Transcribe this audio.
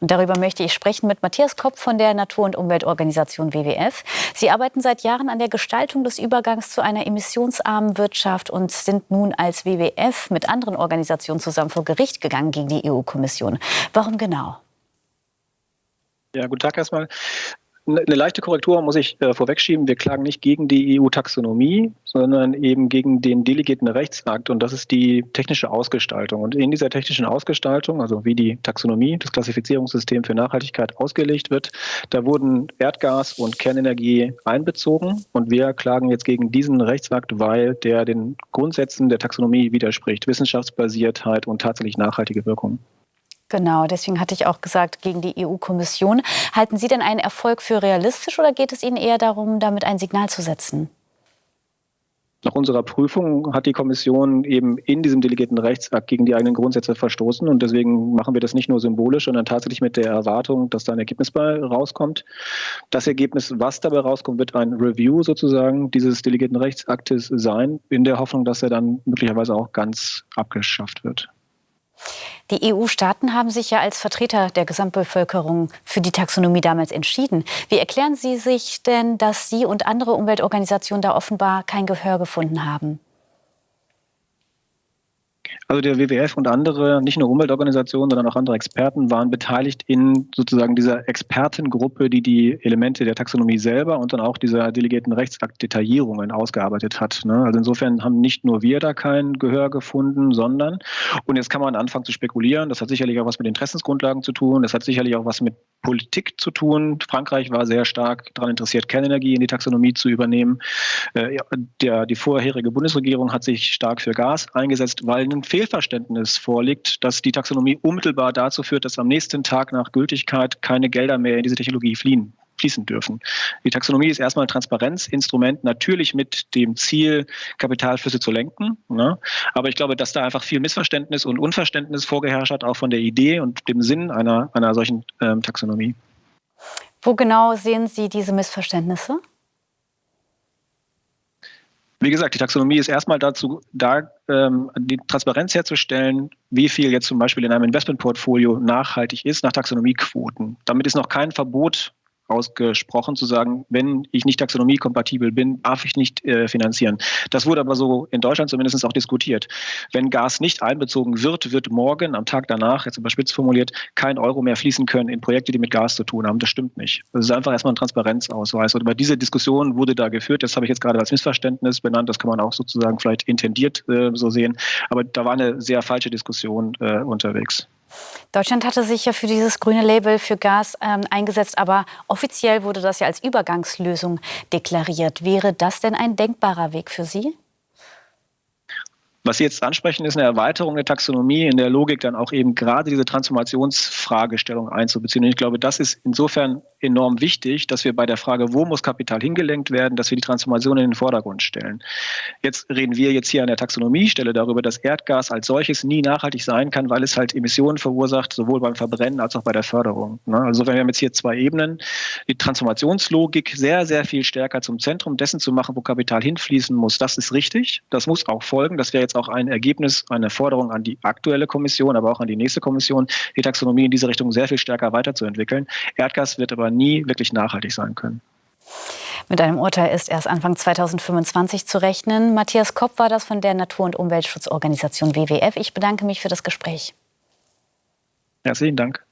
Und darüber möchte ich sprechen mit Matthias Kopp von der Natur- und Umweltorganisation WWF. Sie arbeiten seit Jahren an der Gestaltung des Übergangs zu einer emissionsarmen Wirtschaft und sind nun als WWF mit anderen Organisationen zusammen vor Gericht gegangen gegen die EU-Kommission. Warum genau? Ja, guten Tag erstmal. Eine leichte Korrektur muss ich äh, vorwegschieben. Wir klagen nicht gegen die EU-Taxonomie, sondern eben gegen den delegierten Rechtsakt und das ist die technische Ausgestaltung. Und in dieser technischen Ausgestaltung, also wie die Taxonomie, das Klassifizierungssystem für Nachhaltigkeit ausgelegt wird, da wurden Erdgas und Kernenergie einbezogen und wir klagen jetzt gegen diesen Rechtsakt, weil der den Grundsätzen der Taxonomie widerspricht, Wissenschaftsbasiertheit und tatsächlich nachhaltige Wirkung. Genau, deswegen hatte ich auch gesagt, gegen die EU-Kommission. Halten Sie denn einen Erfolg für realistisch oder geht es Ihnen eher darum, damit ein Signal zu setzen? Nach unserer Prüfung hat die Kommission eben in diesem delegierten Rechtsakt gegen die eigenen Grundsätze verstoßen. Und deswegen machen wir das nicht nur symbolisch, sondern tatsächlich mit der Erwartung, dass da ein Ergebnis bei rauskommt. Das Ergebnis, was dabei rauskommt, wird ein Review sozusagen dieses delegierten Rechtsaktes sein, in der Hoffnung, dass er dann möglicherweise auch ganz abgeschafft wird. Die EU-Staaten haben sich ja als Vertreter der Gesamtbevölkerung für die Taxonomie damals entschieden. Wie erklären Sie sich denn, dass Sie und andere Umweltorganisationen da offenbar kein Gehör gefunden haben? Also der WWF und andere, nicht nur Umweltorganisationen, sondern auch andere Experten waren beteiligt in sozusagen dieser Expertengruppe, die die Elemente der Taxonomie selber und dann auch dieser delegierten Rechtsakt-Detaillierungen ausgearbeitet hat. Ne? Also insofern haben nicht nur wir da kein Gehör gefunden, sondern, und jetzt kann man anfangen zu spekulieren, das hat sicherlich auch was mit Interessensgrundlagen zu tun, das hat sicherlich auch was mit Politik zu tun. Frankreich war sehr stark daran interessiert, Kernenergie in die Taxonomie zu übernehmen. Äh, der, die vorherige Bundesregierung hat sich stark für Gas eingesetzt, weil ein Fehlverständnis vorliegt, dass die Taxonomie unmittelbar dazu führt, dass am nächsten Tag nach Gültigkeit keine Gelder mehr in diese Technologie fliehen fließen dürfen. Die Taxonomie ist erstmal ein Transparenzinstrument, natürlich mit dem Ziel, Kapitalflüsse zu lenken. Ne? Aber ich glaube, dass da einfach viel Missverständnis und Unverständnis vorgeherrscht hat, auch von der Idee und dem Sinn einer, einer solchen ähm, Taxonomie. Wo genau sehen Sie diese Missverständnisse? Wie gesagt, die Taxonomie ist erstmal dazu da, ähm, die Transparenz herzustellen, wie viel jetzt zum Beispiel in einem Investmentportfolio nachhaltig ist nach Taxonomiequoten. Damit ist noch kein Verbot ausgesprochen zu sagen, wenn ich nicht taxonomiekompatibel bin, darf ich nicht äh, finanzieren. Das wurde aber so in Deutschland zumindest auch diskutiert. Wenn Gas nicht einbezogen wird, wird morgen, am Tag danach, jetzt überspitzt formuliert, kein Euro mehr fließen können in Projekte, die mit Gas zu tun haben. Das stimmt nicht. Das ist einfach erstmal ein Transparenzausweis. Und über diese Diskussion wurde da geführt. Das habe ich jetzt gerade als Missverständnis benannt. Das kann man auch sozusagen vielleicht intendiert äh, so sehen. Aber da war eine sehr falsche Diskussion äh, unterwegs. Deutschland hatte sich ja für dieses grüne Label für Gas ähm, eingesetzt, aber offiziell wurde das ja als Übergangslösung deklariert. Wäre das denn ein denkbarer Weg für Sie? Was Sie jetzt ansprechen, ist eine Erweiterung der Taxonomie in der Logik dann auch eben gerade diese Transformationsfragestellung einzubeziehen. Und ich glaube, das ist insofern enorm wichtig, dass wir bei der Frage, wo muss Kapital hingelenkt werden, dass wir die Transformation in den Vordergrund stellen. Jetzt reden wir jetzt hier an der Taxonomiestelle darüber, dass Erdgas als solches nie nachhaltig sein kann, weil es halt Emissionen verursacht, sowohl beim Verbrennen als auch bei der Förderung. Ne? Also wenn wir haben jetzt hier zwei Ebenen, die Transformationslogik sehr, sehr viel stärker zum Zentrum dessen zu machen, wo Kapital hinfließen muss, das ist richtig. Das muss auch folgen. Das wäre jetzt auch ein Ergebnis, eine Forderung an die aktuelle Kommission, aber auch an die nächste Kommission, die Taxonomie in diese Richtung sehr viel stärker weiterzuentwickeln. Erdgas wird aber nie wirklich nachhaltig sein können. Mit einem Urteil ist erst Anfang 2025 zu rechnen. Matthias Kopp war das von der Natur- und Umweltschutzorganisation WWF. Ich bedanke mich für das Gespräch. Herzlichen Dank.